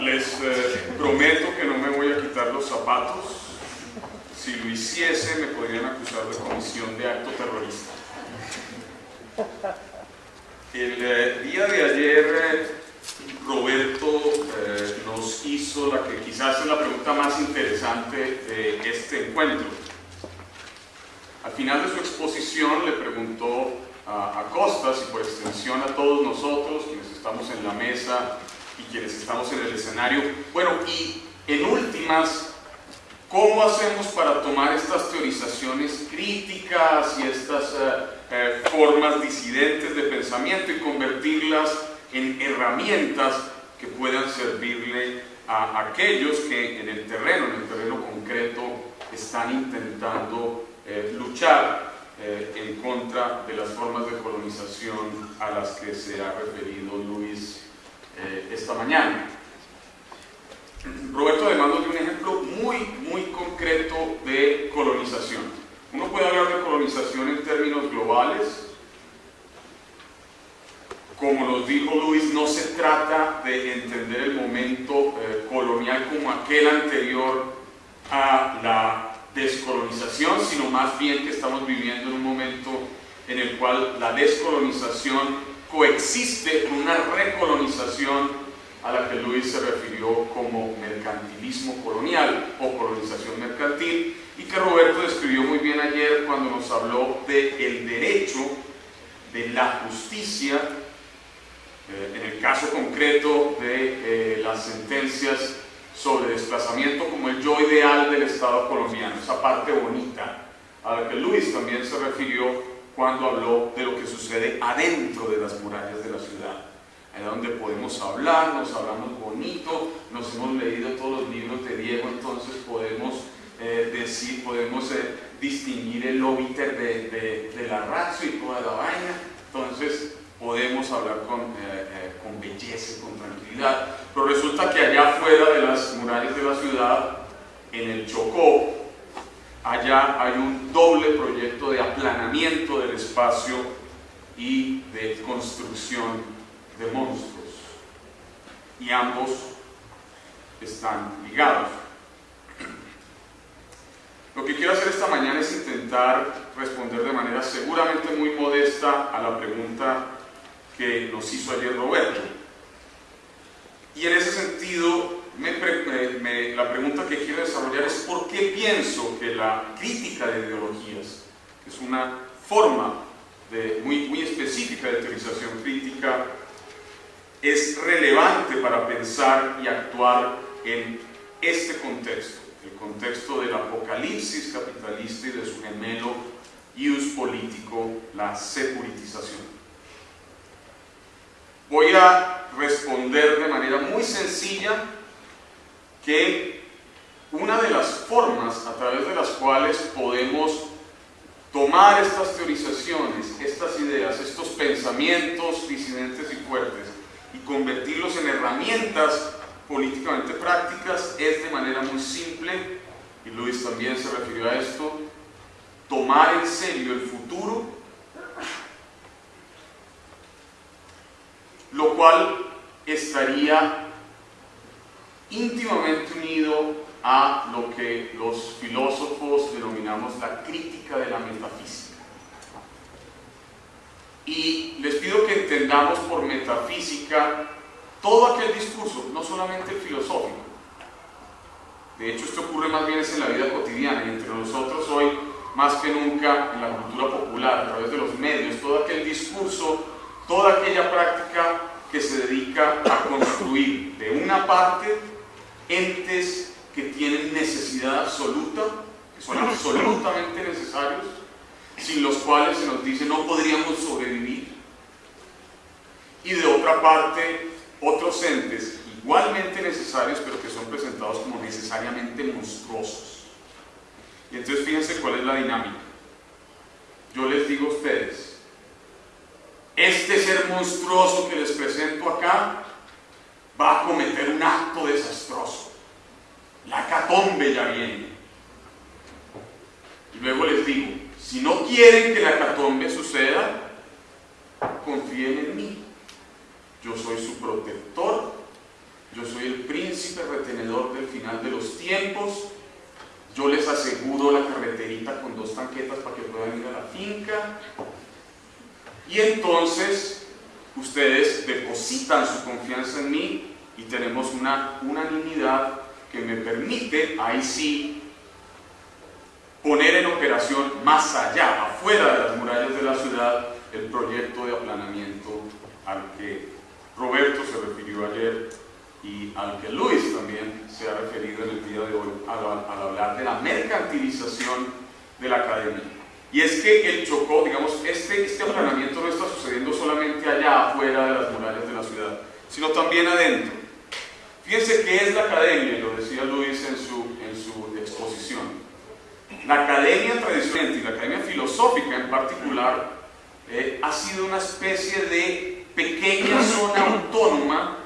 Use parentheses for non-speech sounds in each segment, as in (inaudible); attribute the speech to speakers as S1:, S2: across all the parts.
S1: les eh, prometo que no me voy a quitar los zapatos. Si lo hiciese, me podrían acusar de comisión de acto terrorista. El eh, día de ayer, eh, Roberto eh, nos hizo la que quizás es la pregunta más interesante de este encuentro. Al final de su exposición le preguntó a, a y por extensión a todos nosotros, quienes estamos en la mesa y quienes estamos en el escenario, bueno, y en últimas, ¿cómo hacemos para tomar estas teorizaciones críticas y estas eh, eh, formas disidentes de pensamiento y convertirlas en herramientas que puedan servirle a aquellos que en el terreno, en el terreno concreto, están intentando eh, luchar en contra de las formas de colonización a las que se ha referido Luis eh, esta mañana. Roberto además nos dio un ejemplo muy, muy concreto de colonización. Uno puede hablar de colonización en términos globales, como nos dijo Luis, no se trata de entender el momento eh, colonial como aquel anterior a la descolonización, sino más bien que estamos viviendo en un momento en el cual la descolonización coexiste con una recolonización a la que Luis se refirió como mercantilismo colonial o colonización mercantil y que Roberto describió muy bien ayer cuando nos habló del el derecho, de la justicia eh, en el caso concreto de eh, las sentencias sobre desplazamiento como el yo ideal del Estado colombiano, esa parte bonita a la que Luis también se refirió cuando habló de lo que sucede adentro de las murallas de la ciudad, allá donde podemos hablar, nos hablamos bonito, nos hemos leído todos los libros de Diego, entonces podemos eh, decir, podemos distinguir el óbiter de, de, de la ratio y toda la vaina, entonces podemos hablar con, eh, eh, con belleza, con tranquilidad, pero resulta que allá afuera de las murallas de la ciudad, en el Chocó, allá hay un doble proyecto de aplanamiento del espacio y de construcción de monstruos. Y ambos están ligados. Lo que quiero hacer esta mañana es intentar responder de manera seguramente muy modesta a la pregunta que nos hizo ayer Roberto. Y en ese sentido, me me, la pregunta que quiero desarrollar es por qué pienso que la crítica de ideologías, que es una forma de, muy, muy específica de teorización crítica, es relevante para pensar y actuar en este contexto, el contexto del apocalipsis capitalista y de su gemelo ius político, la securitización. Voy a responder de manera muy sencilla que una de las formas a través de las cuales podemos tomar estas teorizaciones, estas ideas, estos pensamientos disidentes y fuertes y convertirlos en herramientas políticamente prácticas es de manera muy simple, y Luis también se refirió a esto, tomar en serio el futuro lo cual estaría íntimamente unido a lo que los filósofos denominamos la crítica de la metafísica. Y les pido que entendamos por metafísica todo aquel discurso, no solamente filosófico. De hecho, esto ocurre más bien en la vida cotidiana y entre nosotros hoy, más que nunca en la cultura popular, a través de los medios, todo aquel discurso toda aquella práctica que se dedica a construir de una parte entes que tienen necesidad absoluta, que son absolutamente necesarios, sin los cuales se nos dice no podríamos sobrevivir, y de otra parte otros entes igualmente necesarios, pero que son presentados como necesariamente monstruosos. Y entonces fíjense cuál es la dinámica. Yo les digo a ustedes, este ser monstruoso que les presento acá va a cometer un acto desastroso. La catombe ya viene. Y luego les digo, si no quieren que la catombe suceda, confíen en mí. Yo soy su protector yo soy el príncipe retenedor del final de los tiempos, yo les aseguro la carreterita con dos tanquetas para que puedan ir a la finca, y entonces ustedes depositan su confianza en mí y tenemos una unanimidad que me permite, ahí sí, poner en operación más allá, afuera de las murallas de la ciudad, el proyecto de aplanamiento al que Roberto se refirió ayer y al que Luis también se ha referido en el día de hoy al, hablar de la mercantilización de la academia. Y es que el Chocó, digamos, este, este aplanamiento no está sucediendo solamente allá afuera de las murallas de la ciudad, sino también adentro. Fíjense qué es la academia, lo decía Luis en su, en su exposición. La academia tradicional y la academia filosófica en particular eh, ha sido una especie de pequeña zona autónoma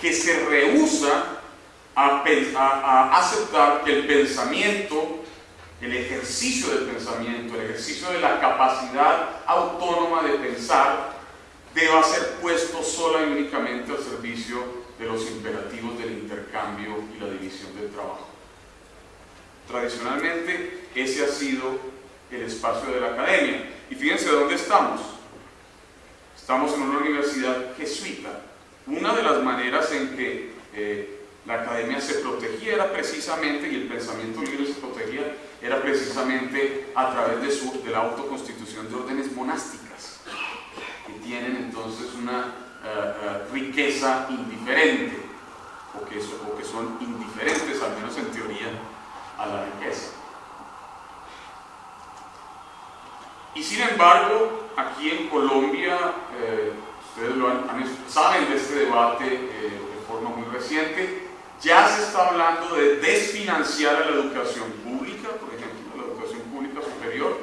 S1: que se rehúsa a, a, aceptar que el pensamiento, el ejercicio del pensamiento, el ejercicio de la capacidad autónoma de pensar, deba ser puesto sola y únicamente al servicio de los imperativos del intercambio y la división del trabajo. Tradicionalmente ese ha sido el espacio de la academia. Y fíjense dónde estamos. Estamos en una universidad jesuita. Una de las maneras en que eh, la academia se protegía era precisamente, y el pensamiento libre se protegía, era precisamente a través de, su, de la autoconstitución de órdenes monásticas, que tienen entonces una eh, eh, riqueza indiferente, o que, o que son indiferentes, al menos en teoría, a la riqueza. Y sin embargo, aquí en Colombia, eh, ustedes lo saben de este debate de forma muy reciente, ya se está hablando de desfinanciar a la educación pública, por ejemplo, la educación pública superior,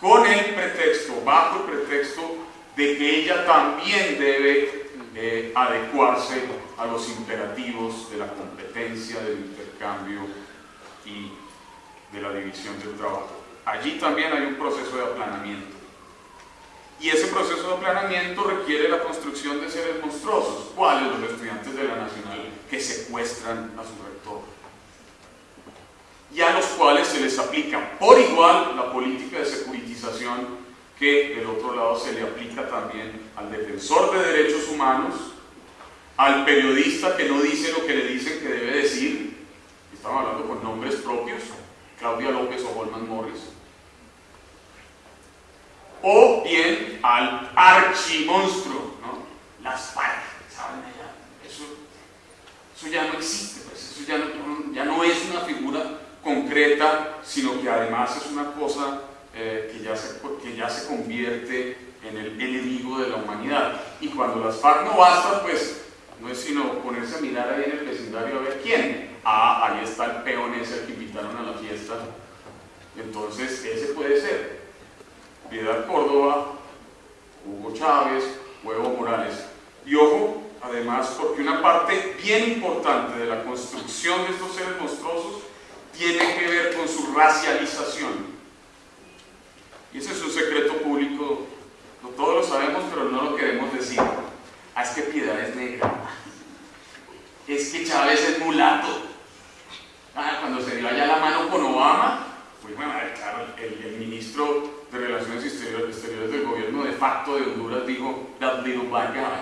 S1: con el pretexto, bajo el pretexto de que ella también debe eh, adecuarse a los imperativos de la competencia, del intercambio y de la división del trabajo. Allí también hay un proceso de aplanamiento. Y ese proceso de aplanamiento requiere la construcción de seres monstruosos. ¿Cuáles? Los estudiantes de la Nacional que secuestran a su rector. Y a los cuales se les aplica por igual la política de securitización que del otro lado se le aplica también al defensor de derechos humanos, al periodista que no dice lo que le dicen que debe decir, estamos hablando con nombres propios, Claudia López o Holman Morris, o bien al archimonstruo, ¿no? las FARC, ¿saben Eso, eso ya no existe, pues, eso ya no, ya no es una figura concreta, sino que además es una cosa eh, que, ya se, que ya se convierte en el enemigo de la humanidad. Y cuando las FARC no bastan, pues no es sino ponerse a mirar ahí en el vecindario a ver quién. Ah, ahí está el peón ese que invitaron a la fiesta. Entonces, ese puede ser. Piedad Córdoba, Hugo Chávez, Huevo Morales. Y ojo, además, porque una parte bien importante de la construcción de estos seres monstruosos tiene que ver con su racialización. Y ese es un secreto público, no todos lo sabemos, pero no lo queremos decir. Ah, es que Piedad es negra. Es que Chávez es mulato. Ah, cuando se dio allá la mano con Obama, pues bueno, claro, el, ministro de Relaciones Exteriores, del gobierno de facto de Honduras dijo, that little black guy.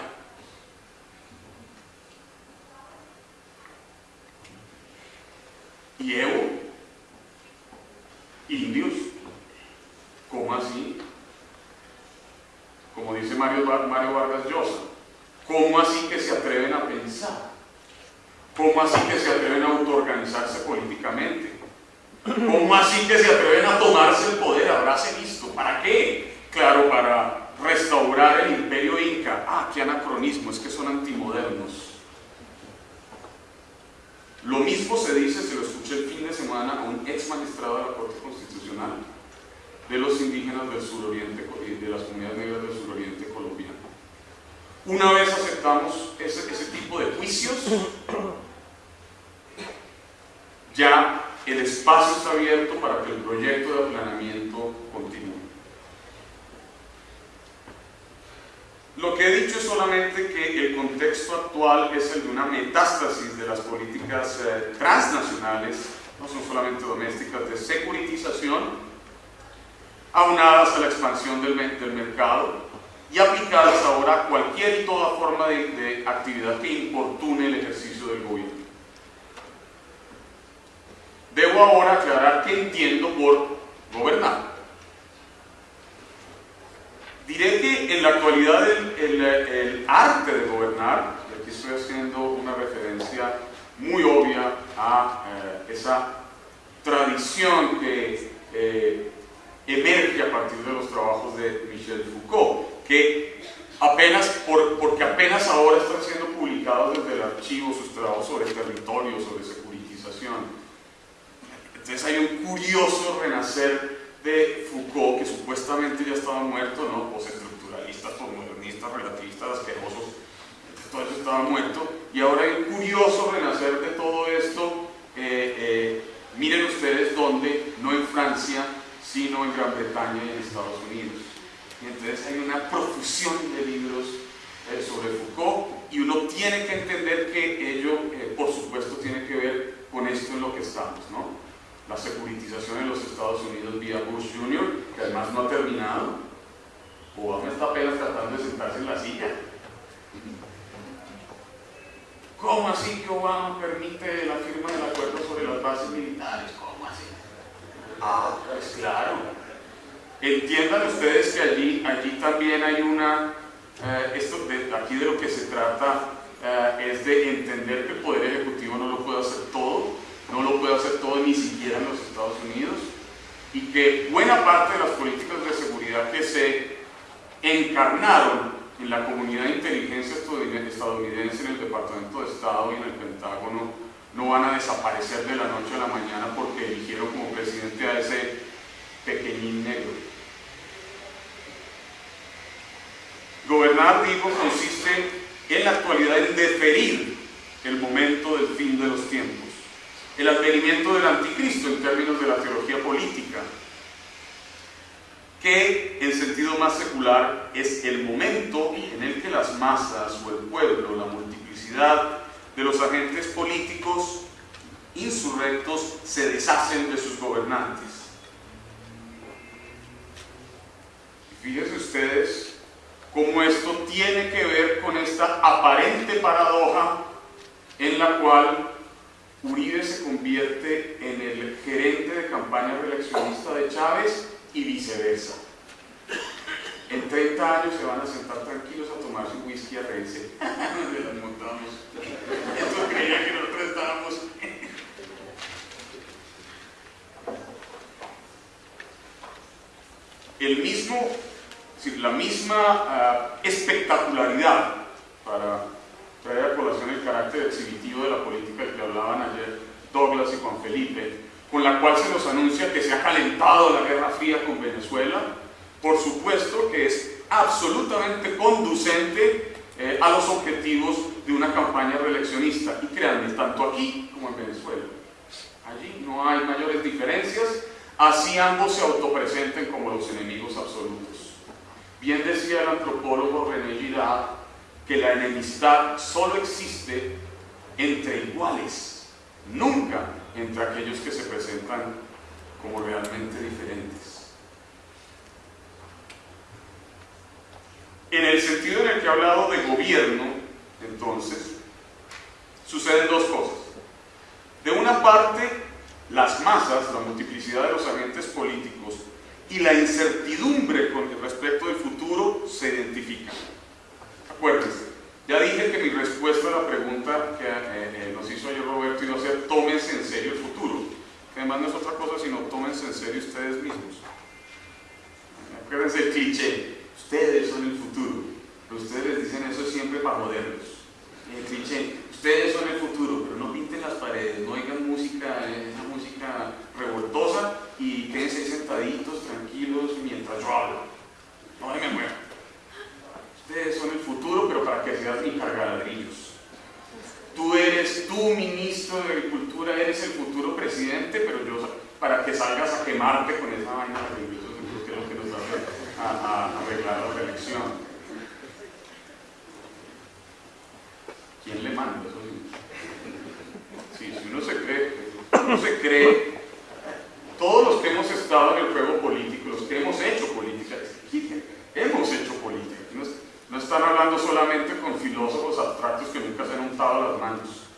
S1: Y Evo, indios, ¿Cómo así? Como dice Mario, Mario Vargas Llosa, ¿cómo así que se atreven a pensar? ¿Cómo así que se atreven a autoorganizarse políticamente? ¿Cómo así que se atreven a tomarse el poder? Habráse visto. ¿Para qué? Claro, para restaurar el imperio inca. Ah, qué anacronismo, es que son antimodernos. Lo mismo se dice, se lo escuché el fin de semana a un ex magistrado de la Corte Constitucional, de los indígenas del suroriente, de las comunidades negras del suroriente colombiano. Una vez aceptamos ese, ese tipo de juicios, ya el espacio está abierto para que el proyecto de aplanamiento continúe. Lo que he dicho es solamente que el contexto actual es el de una metástasis de las políticas eh, transnacionales, no son solamente domésticas, de securitización, aunadas a la expansión del, mercado y aplicadas ahora a cualquier y toda forma de, de actividad que importune el ejercicio del gobierno. Debo ahora aclarar qué entiendo por gobernar. Diré que en la actualidad el, el, arte de gobernar, y aquí estoy haciendo una referencia muy obvia a eh, esa tradición que eh, emerge a partir de los trabajos de Michel Foucault, que apenas, por, porque apenas ahora están siendo publicados desde el archivo sus trabajos sobre territorio, sobre securitización. Entonces hay un curioso renacer de Foucault, que supuestamente ya estaba muerto, ¿no? Postestructuralistas, postmodernistas, relativistas, asquerosos, todo eso estaba muerto, y ahora hay curioso renacer de todo esto. Eh, eh, miren ustedes dónde, no en Francia, sino en Gran Bretaña y en Estados Unidos. Y entonces hay una profusión de libros eh, sobre Foucault y uno tiene que entender que ello, por supuesto, tiene que ver con esto en lo que estamos, ¿no? La securitización en los Estados Unidos vía Bush Jr., que además no ha terminado. Obama está apenas tratando de sentarse en la silla. ¿Cómo así que Obama permite la firma del acuerdo sobre las bases militares? ¿Cómo así? Ah, pues claro. Entiendan ustedes que allí, allí también hay una, eh, esto aquí de lo que se trata eh, es de entender que el Poder Ejecutivo no lo puede hacer todo, no lo puede hacer todo ni siquiera en los Estados Unidos y que buena parte de las políticas de seguridad que se encarnaron en la comunidad de inteligencia estadounidense, en el Departamento de Estado y en el Pentágono, no van a desaparecer de la noche a la mañana porque eligieron como presidente a ese pequeñín negro. Gobernar, digo, consiste en la actualidad en deferir el momento del fin de los tiempos el advenimiento del anticristo en términos de la teología política, que en sentido más secular es el momento en el que las masas o el pueblo, la multiplicidad de los agentes políticos insurrectos se deshacen de sus gobernantes. fíjense ustedes cómo esto tiene que ver con esta aparente paradoja en la cual Uribe se convierte en el gerente de campaña reeleccionista de Chávez y viceversa. En 30 años se van a sentar tranquilos a tomar su whisky a reírse. las (laughs) montamos. Esto creía que nosotros estábamos. El mismo, la misma uh, espectacularidad para traer a colación el carácter exhibitivo de la política del que hablaban ayer Douglas y Juan Felipe, con la cual se nos anuncia que se ha calentado la Guerra Fría con Venezuela, por supuesto que es absolutamente conducente eh, a los objetivos de una campaña reeleccionista. Y créanme, tanto aquí como en Venezuela. Allí no hay mayores diferencias, así ambos se autopresenten como los enemigos absolutos. Bien decía el antropólogo René Girard que la enemistad solo existe entre iguales, nunca entre aquellos que se presentan como realmente diferentes. En el sentido en el que he hablado de gobierno, entonces, suceden dos cosas. De una parte, las masas, la multiplicidad de los agentes políticos y la incertidumbre con respecto del futuro se identifican. Acuérdense, ya dije que mi respuesta a la pregunta que eh, eh, nos hizo ayer Roberto iba a ser tómense en serio el futuro, que además no es otra cosa sino tómense en serio ustedes mismos. Acuérdense el cliché, ustedes son el futuro, pero ustedes les dicen eso siempre para joderlos. El cliché, ustedes son el futuro, pero no pinten las paredes, no oigan música, esa música revoltosa y quédense sentaditos, tranquilos, mientras yo hablo. No me muevan. Ustedes son el futuro, pero para que seas mi cargadrillos. Tú eres, tú ministro de Agricultura, eres el futuro presidente, pero yo, para que salgas a quemarte con esa vaina de que es lo que nos va a, arreglar la reelección. ¿Quién le manda eso? Sí, si uno se cree, uno se cree, todos los que hemos estado en el juego político, los que hemos hecho política, hemos hecho política. No, no están hablando solamente con filósofos abstractos que nunca se han untado las manos.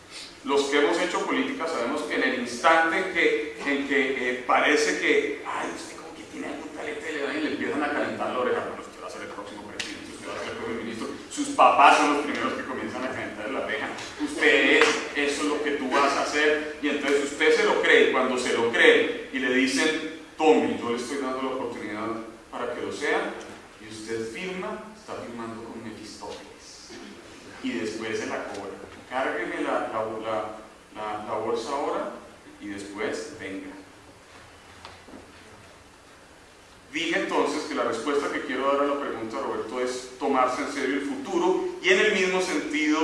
S1: Los que hemos hecho política sabemos que en el instante en que, en que eh, parece que, ay, usted como que tiene algún talento y le empiezan a calentar la oreja, bueno, usted va a ser el próximo presidente, usted va a ser el próximo ministro, sus papás son los primeros que comienzan a calentar la oreja, usted es, eso es lo que tú vas a hacer, y entonces usted se lo cree, y cuando se lo cree y le dicen, tome, yo le estoy dando la oportunidad para que lo sea, y usted firma, está firmando con Mefistófeles, y después se la cobra cárgueme la, la, la, bolsa ahora y después venga. Dije entonces que la respuesta que quiero dar a la pregunta, Roberto, es tomarse en serio el futuro y en el mismo sentido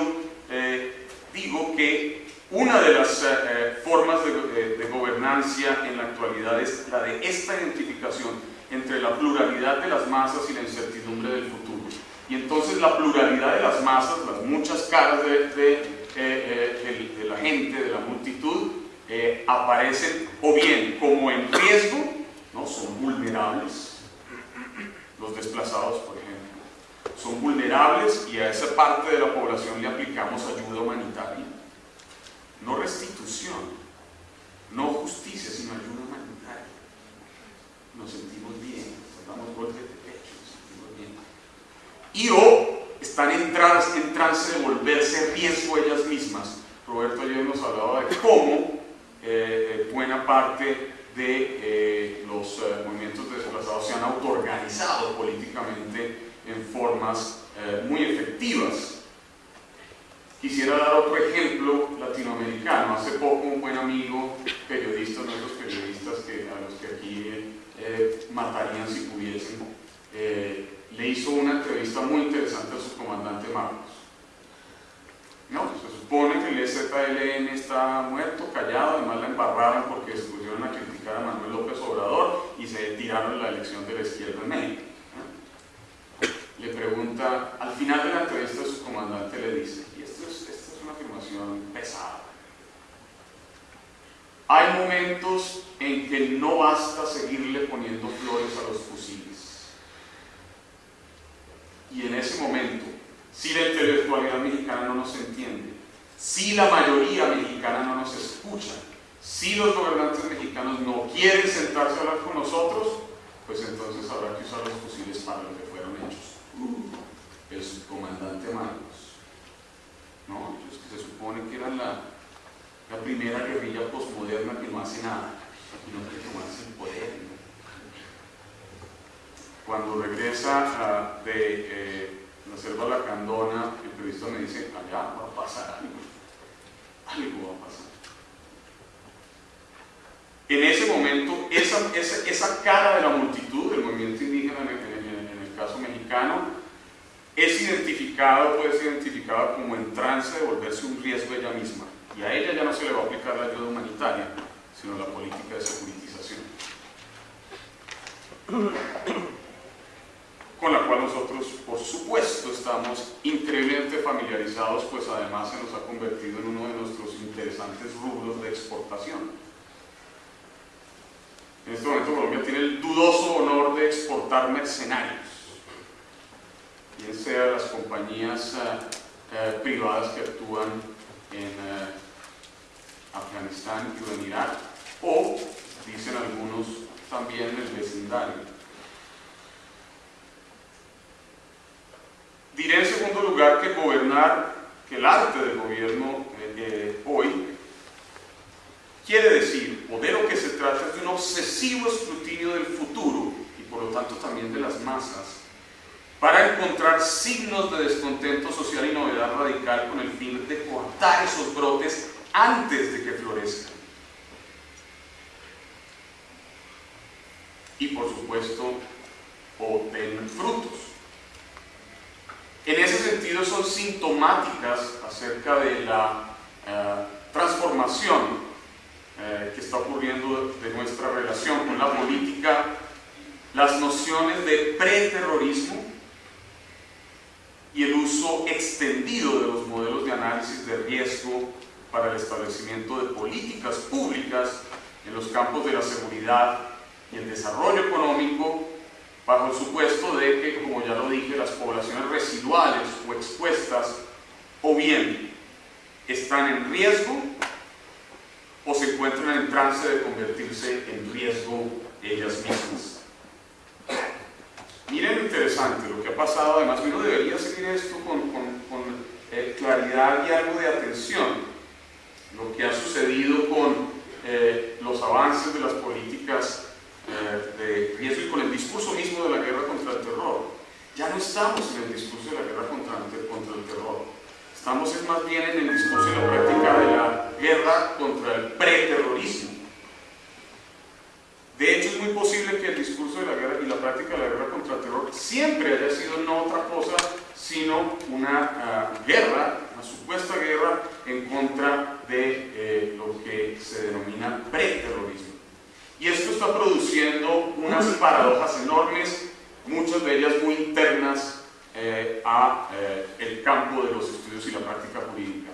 S1: eh, digo que una de las eh, eh, formas de, de, gobernancia en la actualidad es la de esta identificación entre la pluralidad de las masas y la incertidumbre del futuro. Y entonces la pluralidad de las masas, las muchas caras de eh, de, la gente, de la multitud, eh, aparecen o bien como en riesgo, ¿no? son vulnerables, los desplazados por ejemplo, son vulnerables y a esa parte de la población le aplicamos ayuda humanitaria, no restitución, no justicia, sino ayuda humanitaria. Nos sentimos bien, nos damos golpes de pecho, nos sentimos bien. Y o están en trance, en trance de volverse riesgo ellas mismas. Roberto ayer nos hablaba de cómo eh, eh, buena parte de eh, los movimientos desplazados se han autoorganizado políticamente en formas muy efectivas. Quisiera dar otro ejemplo latinoamericano. Hace poco un buen amigo, periodista, nuestros periodistas que, a los que aquí matarían si pudiesen, le hizo una entrevista muy interesante a su comandante Marcos. No, se supone que el EZLN está muerto, callado, además la embarraron porque se pusieron a criticar a Manuel López Obrador y se tiraron la elección de la izquierda en México. Le pregunta, al final de la entrevista su comandante le dice, y esto es, esta es una afirmación pesada, hay momentos en que no basta seguirle poniendo flores a los fusiles y en ese momento, si la intelectualidad mexicana no nos entiende, si la mayoría mexicana no nos escucha, si los gobernantes mexicanos no quieren sentarse a hablar con nosotros, pues entonces habrá que usar los fusiles para lo que fueron hechos. el subcomandante Marcos, ¿no? Ellos que se supone que eran la, la primera guerrilla posmoderna que no hace nada, sino que tomarse el poder, cuando regresa de eh, la selva Lacandona, el periodista me dice, allá va a pasar algo, algo va a pasar. En ese momento, esa, esa, cara de la multitud, del movimiento indígena en el, en el caso mexicano, es identificada, puede ser identificada como en trance de volverse un riesgo ella misma. Y a ella ya no se le va a aplicar la ayuda humanitaria, sino la política de securitización con la cual nosotros, por supuesto, estamos increíblemente familiarizados, pues además se nos ha convertido en uno de nuestros interesantes rubros de exportación. En este momento Colombia tiene el dudoso honor de exportar mercenarios, bien sea las compañías eh, eh, privadas que actúan en eh, Afganistán y Irak, o, dicen algunos, también en el vecindario. Diré en segundo lugar que gobernar, que el arte del gobierno hoy quiere decir, o de lo que se trata es de un obsesivo escrutinio del futuro y por lo tanto también de las masas, para encontrar signos de descontento social y novedad radical con el fin de cortar esos brotes antes de que florezcan. Y por supuesto, o den frutos. En ese sentido son sintomáticas acerca de la eh, transformación eh, que está ocurriendo de nuestra relación con la política, las nociones de preterrorismo y el uso extendido de los modelos de análisis de riesgo para el establecimiento de políticas públicas en los campos de la seguridad y el desarrollo económico, bajo el supuesto de que, como ya lo dije, las poblaciones residuales o expuestas o bien están en riesgo o se encuentran en trance de convertirse en riesgo ellas mismas. Miren lo interesante, lo que ha pasado, además uno debería seguir esto con, eh, claridad y algo de atención. Lo que ha sucedido con eh, los avances de las políticas eh, de riesgo y con el discurso mismo de la guerra contra el terror. Ya no estamos en el discurso de la guerra contra, contra el terror. Estamos más bien en el discurso y la práctica de la guerra contra el preterrorismo. De hecho, es muy posible que el discurso de la guerra y la práctica de la guerra contra el terror siempre haya sido no otra cosa sino una ah, guerra, una supuesta guerra en contra de eh, lo que se denomina preterrorismo. Y esto está produciendo unas paradojas enormes, muchas de ellas muy internas eh, a eh, el campo de los estudios y la práctica jurídica.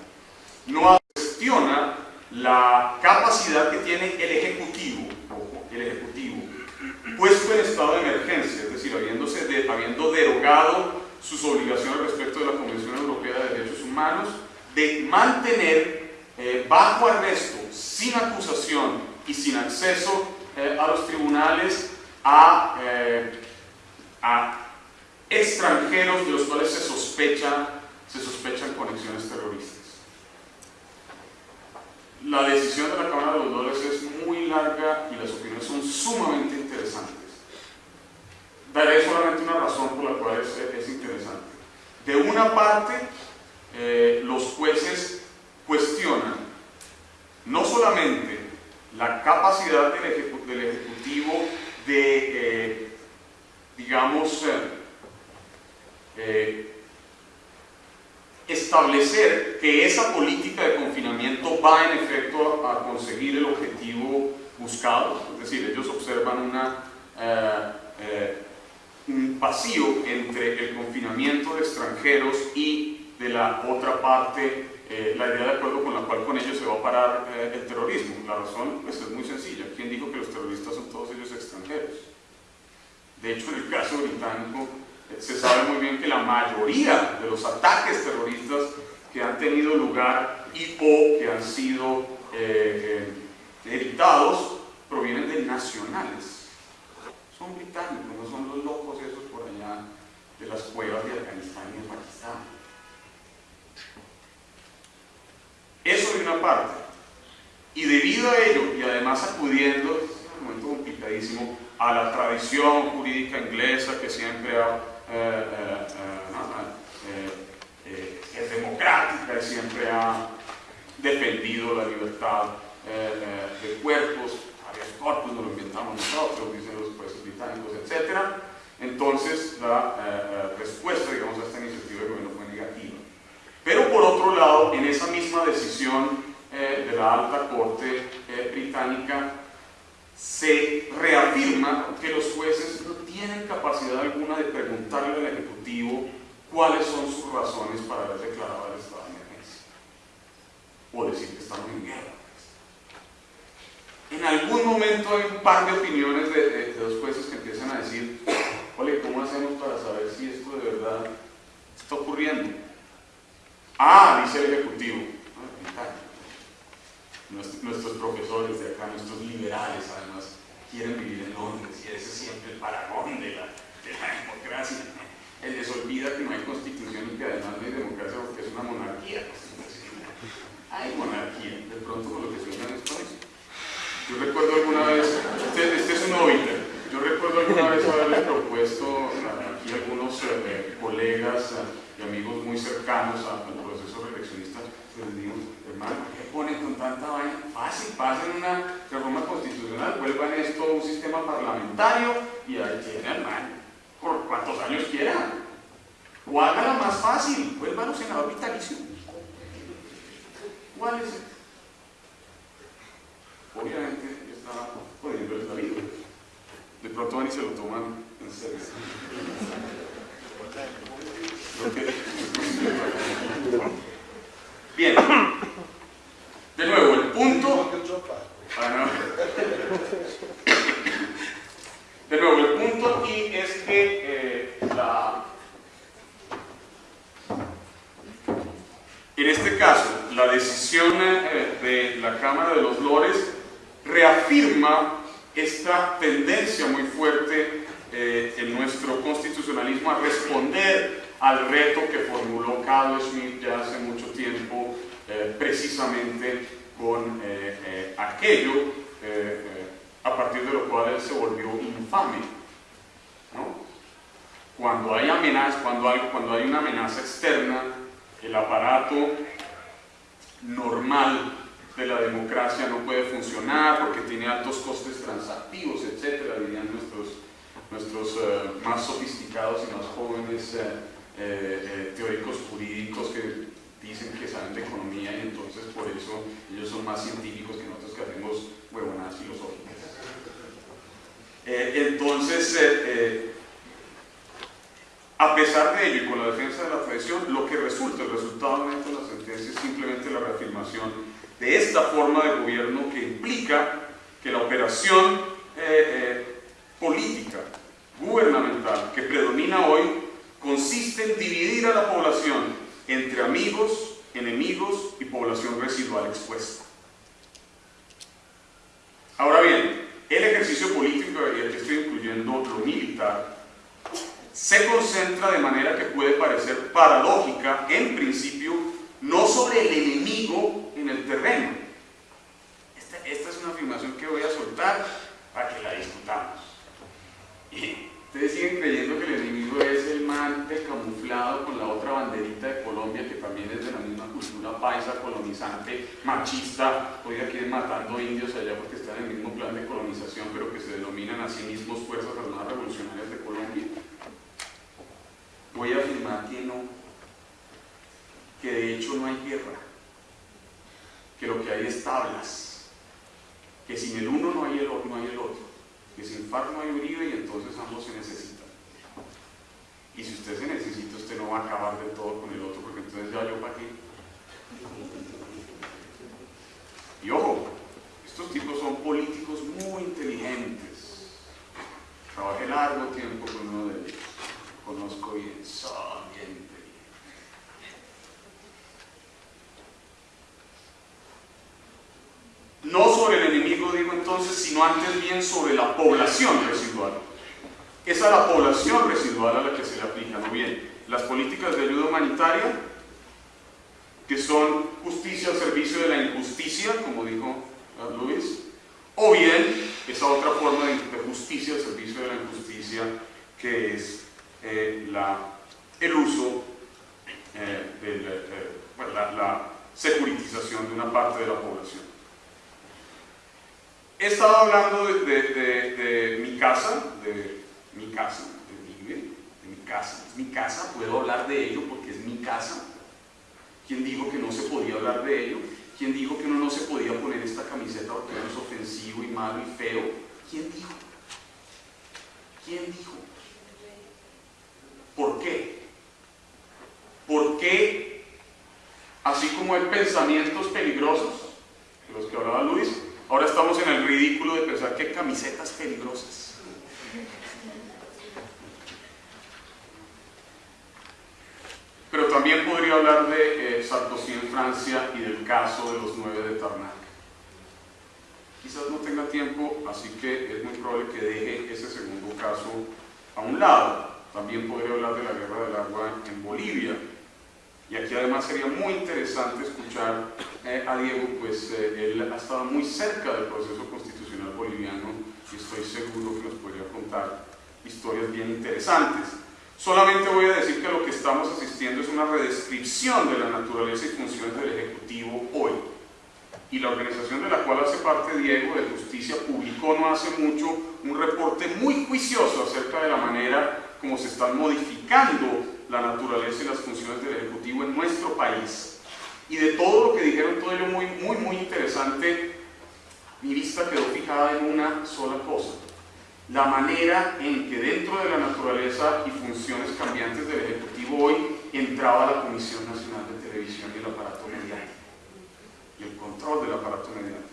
S1: No cuestiona la capacidad que tiene el Ejecutivo, el Ejecutivo, puesto en estado de emergencia, es decir, habiéndose de, habiendo derogado sus obligaciones respecto de la Convención Europea de Derechos Humanos, de mantener eh, bajo arresto, sin acusación y sin acceso a los tribunales a, a extranjeros de los cuales se, sospecha, se sospechan conexiones terroristas. La decisión de la Cámara de los Dólares es muy larga y las opiniones son sumamente interesantes. Daré solamente una razón por la cual es, interesante. De una parte, eh, los jueces cuestionan no solamente la capacidad del, Ejecutivo de, eh, digamos, eh, eh, establecer que esa política de confinamiento va en efecto a, conseguir el objetivo buscado, es decir, ellos observan un vacío entre el confinamiento de extranjeros y de la otra parte la idea de acuerdo con la cual con ellos se va a parar el terrorismo. La razón pues, es muy sencilla. ¿Quién dijo que los terroristas son todos ellos extranjeros? De hecho, en el caso británico, se sabe muy bien que la mayoría de los ataques terroristas que han tenido lugar y o que han sido eh, eh provienen de nacionales. Son británicos, no son los locos esos por allá de las cuevas de Afganistán y de Pakistán. Eso de una parte. Y debido a ello, y además acudiendo, es un momento complicadísimo, a la tradición jurídica inglesa que siempre ha eh, eh, eh, es democrática y siempre ha defendido la libertad de cuerpos, habeas corpus no lo inventamos nosotros, dicen los jueces británicos, etc. Entonces la respuesta, digamos, a esta iniciativa de gobierno. Pero por otro lado, en esa misma decisión de la alta corte británica, se reafirma que los jueces no tienen capacidad alguna de preguntarle al Ejecutivo cuáles son sus razones para haber declarado el estado de emergencia o decir que estamos en guerra. En algún momento hay un par de opiniones de, de, los jueces que empiezan a decir, oye, ¿cómo hacemos para saber si esto de verdad está ocurriendo? Ah, dice el Ejecutivo, nuestros profesores de acá, nuestros liberales además, quieren vivir en Londres y ese es siempre el paragón de la, democracia. Él les olvida que no hay constitución y que además no hay democracia porque es una monarquía. Hay monarquía, de pronto con lo que suena en España. Yo recuerdo alguna vez, este, este es un óbito, yo recuerdo alguna vez haberle propuesto a algunos eh, colegas y amigos muy cercanos al proceso reeleccionista, les digo, hermano, ¿qué ponen con tanta vaina? Fácil, pasen una reforma constitucional, vuelvan esto a un sistema parlamentario y ahí tienen, hermano, por cuantos años quieran. O hágala más fácil, vuelvan a senador vitalicio. ¿Cuál es? Obviamente está jodiendo la vida. De pronto van y se lo toman Bien. De nuevo, el punto... Ah, De nuevo, el punto aquí es que eh, la, en este caso, la decisión eh, de la Cámara de los Lores reafirma esta tendencia muy fuerte eh, en nuestro constitucionalismo a responder al reto que formuló Carl Schmitt ya hace mucho tiempo, precisamente con aquello a partir de lo cual él se volvió infame. Cuando hay amenazas, cuando hay, cuando hay una amenaza externa, el aparato normal de la democracia no puede funcionar porque tiene altos costes transactivos, etcétera, dirían nuestros, eh, más sofisticados y más jóvenes eh, eh, teóricos jurídicos que dicen que saben de economía y entonces por eso ellos son más científicos que nosotros que hacemos huevonadas filosóficas. Entonces, a pesar de ello y con la defensa de la tradición, lo que resulta, el resultado de la sentencia es simplemente la reafirmación de esta forma de gobierno que implica que la operación política, gubernamental, que predomina hoy, consiste en dividir a la población entre amigos, enemigos y población residual expuesta. Ahora bien, el ejercicio político, y aquí estoy incluyendo lo militar, se concentra de manera que puede parecer paradójica, en principio, no sobre el enemigo en el terreno. Esta, esta es una afirmación que voy a soltar para que la discutamos. Ustedes siguen creyendo que el enemigo es el man camuflado con la otra banderita de Colombia, que también es de la misma cultura paisa, colonizante, machista. Hoy aquí matando indios allá porque están en el mismo plan de colonización, pero que se denominan a sí mismos Fuerzas Armadas Revolucionarias de Colombia. Voy a afirmar que no, que de hecho no hay guerra, que lo que hay es tablas, que sin el uno no hay el, no hay el otro, que sin FARC no hay Uribe y entonces ambos se necesitan. Y si usted se necesita, usted no va a acabar del todo con el otro, porque entonces ya yo para qué. Y ojo, estos tipos son políticos muy inteligentes. Trabajé largo tiempo con uno de ellos. Conozco bien, son bien inteligentes. No sobre el enemigo, digo entonces, sino antes bien sobre la población residual es a la población residual a la que se le aplican, o bien las políticas de ayuda humanitaria, que son justicia al servicio de la injusticia, como dijo Luis, o bien esa otra forma de, justicia al servicio de la injusticia, que es eh, el uso eh, de eh, la, securitización de una parte de la población. He estado hablando de, de mi casa, de mi casa, de mi casa, es mi casa, puedo hablar de ello porque es mi casa. ¿Quién dijo que no se podía hablar de ello? ¿Quién dijo que uno no se podía poner esta camiseta porque es ofensivo y malo y feo? ¿Quién dijo? ¿Quién dijo? ¿Por qué? ¿Por qué, así como hay pensamientos peligrosos, de los que hablaba Luis, ahora estamos en el ridículo de pensar que camisetas peligrosas? Pero también podría hablar de eh, Sarkozy en Francia y del caso de los nueve de Tarnac. Quizás no tenga tiempo, así que es muy probable que deje ese segundo caso a un lado. También podría hablar de la guerra del agua en Bolivia. Y aquí además sería muy interesante escuchar eh, a Diego, pues eh, él ha estado muy cerca del proceso constitucional boliviano y estoy seguro que nos podría contar historias bien interesantes. Solamente voy a decir que lo que estamos asistiendo es una redescripción de la naturaleza y funciones del Ejecutivo hoy. Y la organización de la cual hace parte Diego de Justicia publicó no hace mucho un reporte muy juicioso acerca de la manera como se están modificando la naturaleza y las funciones del Ejecutivo en nuestro país. Y de todo lo que dijeron, todo ello muy, muy, muy interesante, mi vista quedó fijada en una sola cosa la manera en que dentro de la naturaleza y funciones cambiantes del Ejecutivo hoy entraba la Comisión Nacional de Televisión y el aparato mediático y el control del aparato mediático.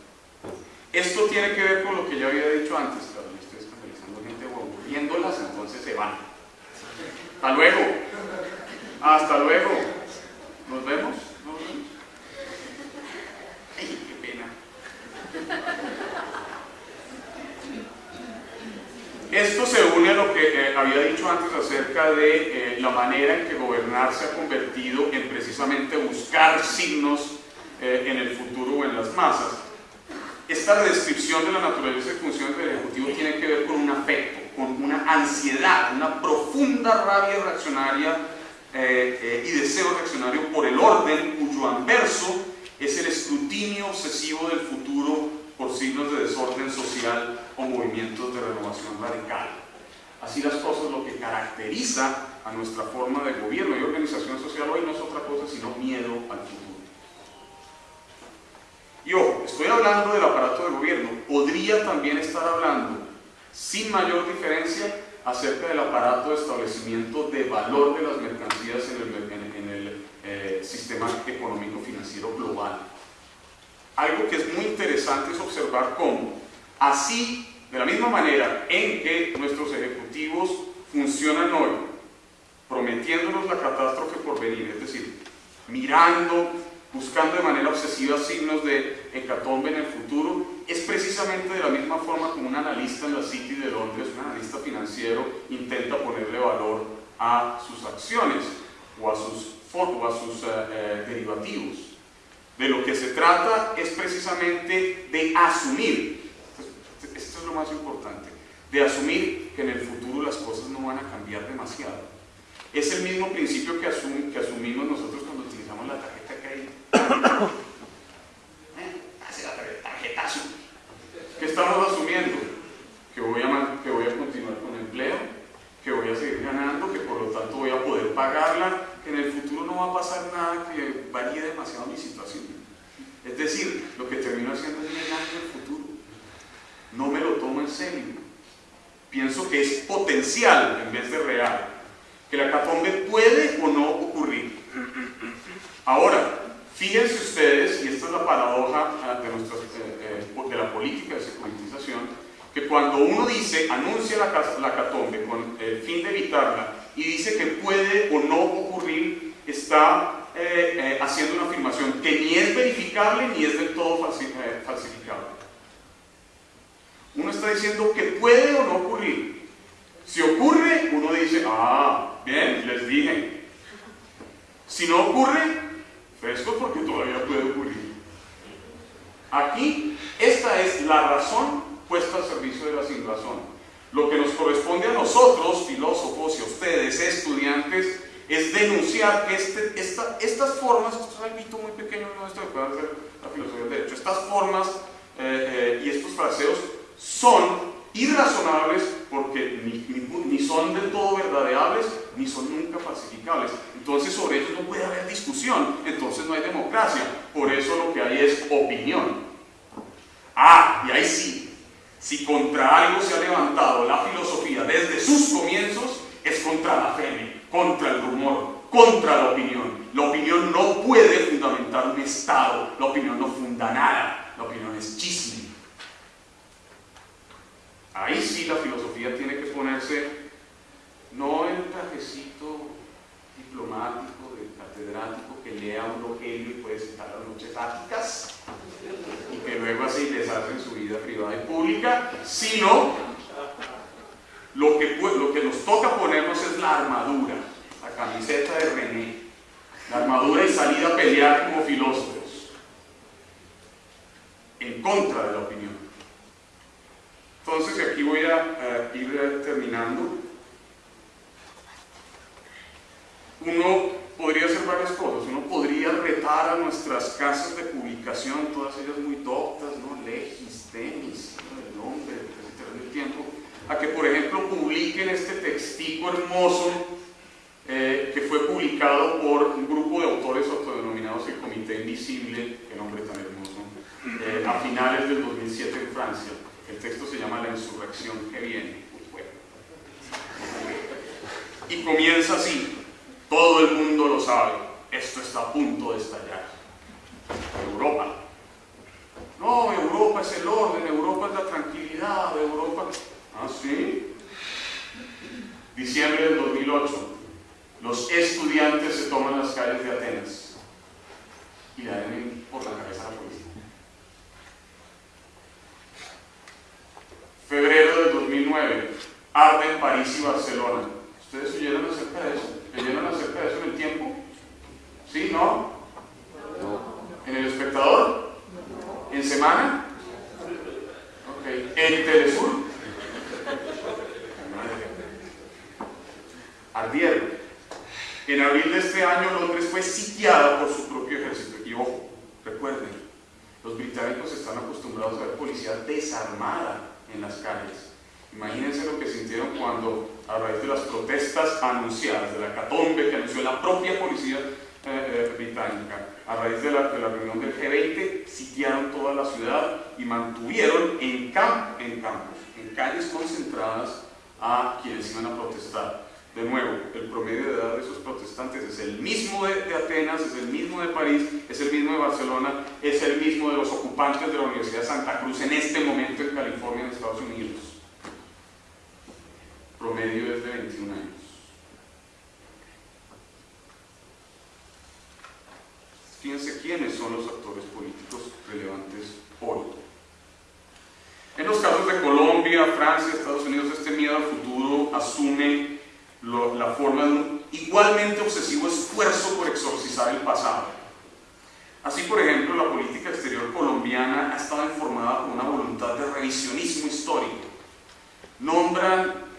S1: Esto tiene que ver con lo que ya había dicho antes, claro, me estoy escandalizando gente viéndolas, entonces se van. Hasta luego. Hasta luego. ¿Nos vemos? Ay, qué pena. Esto se une a lo que eh, había dicho antes acerca de eh, la manera en que gobernar se ha convertido en precisamente buscar signos eh, en el futuro o en las masas. Esta descripción de la naturaleza y funciones del Ejecutivo tiene que ver con un afecto, con una ansiedad, una profunda rabia reaccionaria y deseo reaccionario por el orden cuyo anverso es el escrutinio obsesivo del futuro por signos de desorden social o movimientos de renovación radical. Así las cosas, lo que caracteriza a nuestra forma de gobierno y organización social hoy no es otra cosa sino miedo al futuro. Y ojo, estoy hablando del aparato de gobierno, podría también estar hablando, sin mayor diferencia, acerca del aparato de establecimiento de valor de las mercancías en el, eh, sistema económico global algo que es muy interesante es observar cómo, así, de la misma manera en que nuestros ejecutivos funcionan hoy, prometiéndonos la catástrofe por venir, es decir, mirando, buscando de manera obsesiva signos de hecatombe en el futuro, es precisamente de la misma forma como un analista en la City de Londres, un analista financiero, intenta ponerle valor a sus acciones o a sus, o a sus eh, eh, derivativos. De lo que se trata es precisamente de asumir, esto es lo más importante, de asumir que en el futuro las cosas no van a cambiar demasiado. Es el mismo principio que, asumimos nosotros cuando utilizamos la tarjeta de crédito. (coughs) ¿Eh? Hace la tarjetazo. ¿Qué estamos asumiendo? Que voy, a, que voy a continuar con empleo, que voy a seguir ganando, que por lo tanto voy a poder pagarla, que en el futuro no va a pasar nada que varíe demasiado mi situación. Es decir, lo que termino haciendo es negar el futuro. No me lo tomo en serio. Pienso que es potencial en vez de real. Que la catombe puede o no ocurrir. Ahora, fíjense ustedes, y esta es la paradoja ah, de, nuestras, eh, eh, de la política de securitización, que cuando uno dice, anuncia la, la catombe con el fin de evitarla, y dice que puede o no ocurrir, está eh, eh, haciendo una afirmación que ni es verificable ni es del todo eh, falsificable. Uno está diciendo que puede o no ocurrir. Si ocurre, uno dice, ah, bien, les dije. Si no ocurre, fresco porque todavía puede ocurrir. Aquí, esta es la razón puesta al servicio de la razón. Lo que nos corresponde a nosotros, filósofos, y a ustedes, estudiantes, es denunciar que este, estas formas, esto es algo muy pequeño, no esto que puede hacer la filosofía del derecho, estas formas eh, eh, y estos fraseos son irrazonables porque ni, ni, son del todo verdadeables ni son nunca falsificables. Entonces sobre ellos no puede haber discusión, entonces no hay democracia. Por eso lo que hay es opinión. Ah, y ahí sí, si contra algo se ha levantado la filosofía desde sus comienzos, es contra la fe, contra el rumor, contra la opinión. La opinión no puede fundamentar un Estado, la opinión no funda nada, la opinión es chisme. Ahí sí la filosofía tiene que ponerse, no en un trajecito diplomático de catedrático que lea un rogelio y puede citar las noches áticas, que luego así les hacen su vida privada y pública, sino lo que, lo que nos toca ponernos es la armadura, la camiseta de René, la armadura y salida a pelear como filósofos, en contra de la opinión. Entonces aquí voy a ir terminando. Uno podría hacer varias cosas. Uno podría retar a nuestras casas de todas ellas muy doctas, ¿no? Legis, tenis, el nombre, el tiempo, a que por ejemplo publiquen este textico hermoso eh, que fue publicado por un grupo de autores autodenominados el Comité Invisible, qué nombre tan hermoso, eh, a finales del 2007 en Francia. El texto se llama La insurrección que viene. Y comienza así. Todo el mundo lo sabe. Esto está a punto de estallar. Europa. No, Europa es el orden, Europa es la tranquilidad, Europa... Ah, sí. Diciembre del 2008. Los estudiantes se toman las calles de Atenas y le dan por la cabeza a la policía. Febrero del 2009. Arde en París y Barcelona. ¿Ustedes oyeron acerca de eso? ¿Leyeron acerca de eso en el tiempo? ¿Sí? ¿No? ¿En semana? ¿En Telesur? Ardieron. En abril de este año Londres fue sitiada por su propio ejército. Y ojo, recuerden, los británicos están acostumbrados a ver policía desarmada en las calles. Imagínense lo que sintieron cuando, a raíz de las protestas anunciadas, de la catombe que anunció la propia policía eh, eh, británica, a raíz de la, reunión del G20, sitiaron toda la ciudad y mantuvieron en, camp, en campos, en calles concentradas a quienes iban a protestar. De nuevo, el promedio de edad de esos protestantes es el mismo de, de, Atenas, es el mismo de París, es el mismo de Barcelona, es el mismo de los ocupantes de la Universidad de Santa Cruz en este momento en California, en Estados Unidos promedio es de 21 años. Fíjense quiénes son los actores políticos relevantes hoy. En los casos de Colombia, Francia, Estados Unidos, este miedo al futuro asume la forma de un igualmente obsesivo esfuerzo por exorcizar el pasado. Así, por ejemplo, la política exterior colombiana ha estado informada por una voluntad de revisionismo histórico. Nombran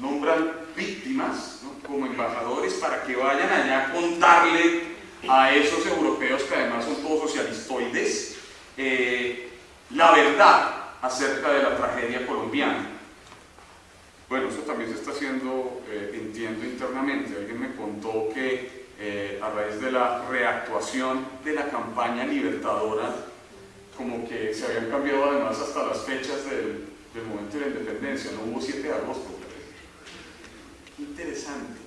S1: nombran víctimas como embajadores para que vayan allá a contarle a esos europeos que además son todos socialistoides eh, la verdad acerca de la tragedia colombiana. Bueno, eso también se está haciendo, eh, entiendo internamente. Alguien me contó que eh, a raíz de la reactuación de la campaña libertadora, como que se habían cambiado además hasta las fechas del, del momento de la independencia, no hubo 7 de agosto, interesante.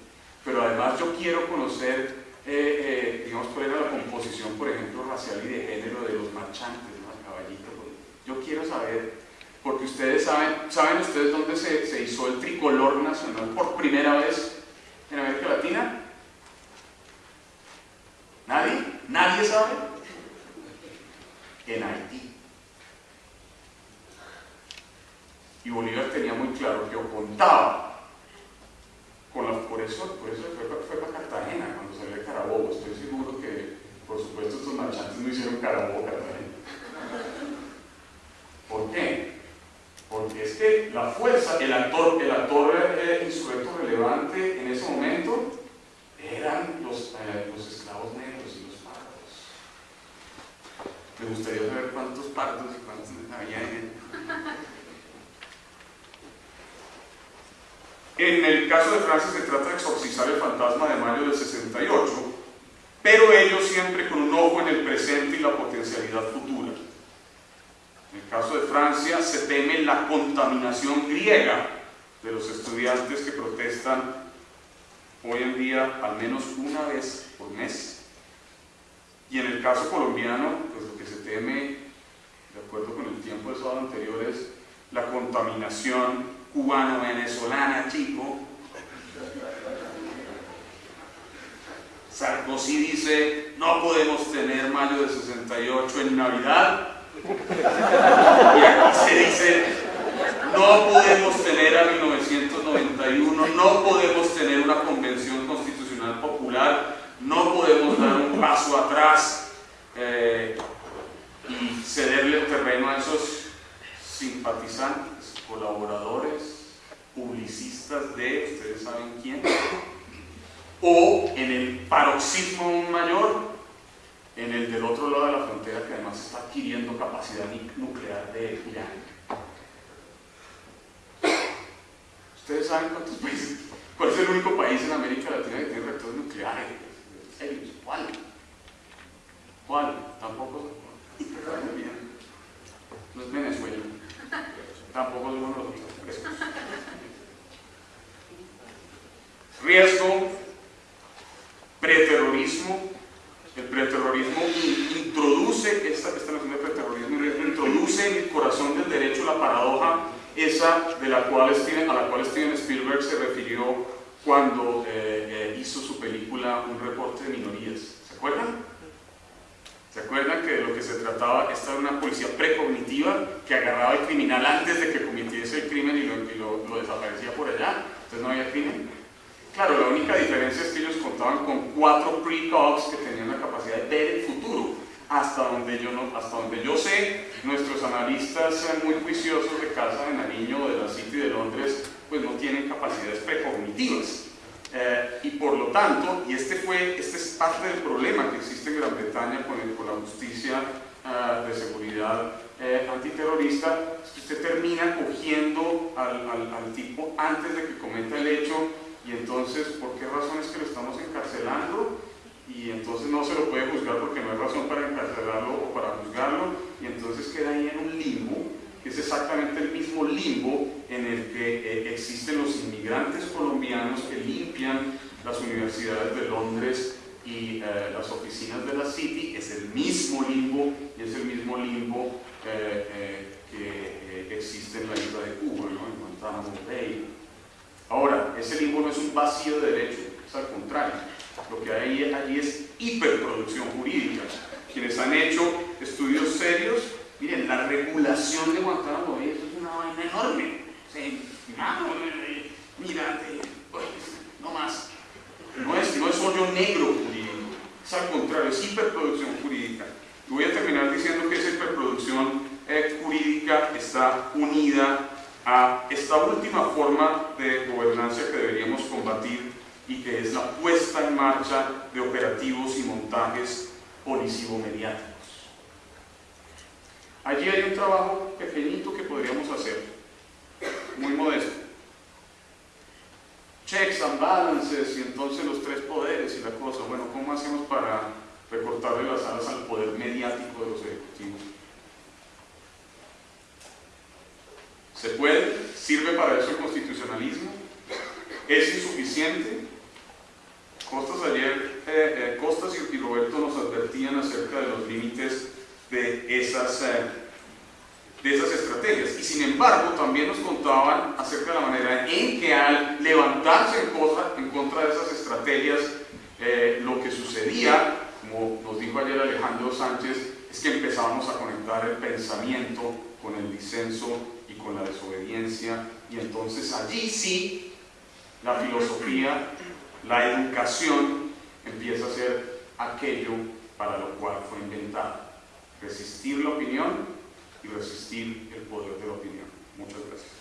S1: Pero además yo quiero conocer, eh, eh, digamos, cuál era la composición, por ejemplo, racial y de género de los marchantes, ¿no? caballitos. Yo quiero saber, porque ustedes saben, ¿saben ustedes dónde se, se hizo el tricolor nacional por primera vez en América Latina? ¿Nadie? ¿Nadie sabe? En Haití. Y Bolívar tenía muy claro que o contaba por eso, por eso fue, fue, para Cartagena cuando salió de Carabobo. Estoy seguro que, por supuesto, estos marchantes no hicieron Carabobo Cartagena. ¿Por qué? Porque es que la fuerza, el actor, el actor eh, insurrecto relevante en ese momento eran los, eh, los esclavos negros y los pardos. Me gustaría saber cuántos pardos y cuántos había en En el caso de Francia se trata de exorcizar el fantasma de mayo del 68, pero ello siempre con un ojo en el presente y la potencialidad futura. En el caso de Francia se teme la contaminación griega de los estudiantes que protestan hoy en día al menos una vez por mes. Y en el caso colombiano, pues lo que se teme, de acuerdo con el tiempo de sábado anterior, es la contaminación cubano-venezolana, chico. Sarkozy dice, no podemos tener mayo de 68 en Navidad. Y aquí se dice, no podemos tener a 1991, no podemos tener una convención constitucional popular, no podemos dar un paso atrás eh, y cederle el terreno a esos simpatizantes colaboradores, publicistas de, ustedes saben quién, o en el paroxismo mayor, en el del otro lado de la frontera que además está adquiriendo capacidad nuclear de Irán. Ustedes saben cuántos países, cuál es el único país en América Latina que tiene reactores nucleares. ¿Cuál? ¿Cuál? Tampoco. Bien. No es Venezuela. Tampoco somos nosotros. Riesgo, preterrorismo. El preterrorismo introduce, esta, esta noción de preterrorismo introduce en el corazón del derecho la paradoja esa a la cual Steven Spielberg se refirió cuando eh, eh, hizo su película Un reporte de minorías. ¿Se acuerdan? ¿Se acuerdan que de lo que se trataba? Esta era una policía precognitiva que agarraba al criminal antes de que cometiese el crimen y lo, desaparecía por allá. Entonces no había crimen. Claro, la única diferencia es que ellos contaban con cuatro precogs que tenían la capacidad de ver el futuro. Hasta donde, yo hasta donde yo sé, nuestros analistas muy juiciosos de Casa de Nariño o de la City de Londres, pues no tienen capacidades precognitivas. Eh, y por lo tanto, y este, fue, este es parte del problema que existe en Gran Bretaña con, con la justicia uh, de seguridad eh, antiterrorista, es que usted termina cogiendo al, al, al, tipo antes de que cometa el hecho y entonces, ¿por qué razón es que lo estamos encarcelando? Y entonces no se lo puede juzgar porque no hay razón para encarcelarlo o para juzgarlo y entonces queda ahí en un limbo es exactamente el mismo limbo en el que eh, existen los inmigrantes colombianos que limpian las universidades de Londres y eh, las oficinas de la City, es el mismo limbo y es el mismo limbo eh, que existe en la isla de Cuba, ¿no? en Guantánamo Bay. Ahora, ese limbo no es un vacío de derecho, es al contrario. Lo que hay allí es hiperproducción jurídica. Quienes han hecho estudios serios Miren, la regulación de Guantánamo Bay es una vaina enorme. no, mira, no más. No es, no es hoyo negro jurídico, es al contrario, es hiperproducción jurídica. Y voy a terminar diciendo que esa hiperproducción eh, jurídica está unida a esta última forma de gobernanza que deberíamos combatir y que es la puesta en marcha de operativos y montajes policivo-mediáticos. Allí hay un trabajo pequeñito que podríamos hacer, muy modesto. Checks and balances y entonces los tres poderes y la cosa. Bueno, ¿cómo hacemos para recortarle las alas al poder mediático de los ejecutivos? ¿Se puede? ¿Sirve para eso el constitucionalismo? ¿Es insuficiente? Costas eh, eh, Costas y Roberto nos advertían acerca de los límites de esas, eh, de esas estrategias. Y sin embargo, también nos contaban acerca de la manera en que al levantarse en, en contra de esas estrategias, eh, lo que sucedía, como nos dijo ayer Alejandro Sánchez, es que empezábamos a conectar el pensamiento con el disenso y con la desobediencia, y entonces allí sí la filosofía, la educación empieza a ser aquello para lo cual fue inventada resistir la opinión y resistir el poder de la opinión. Muchas gracias.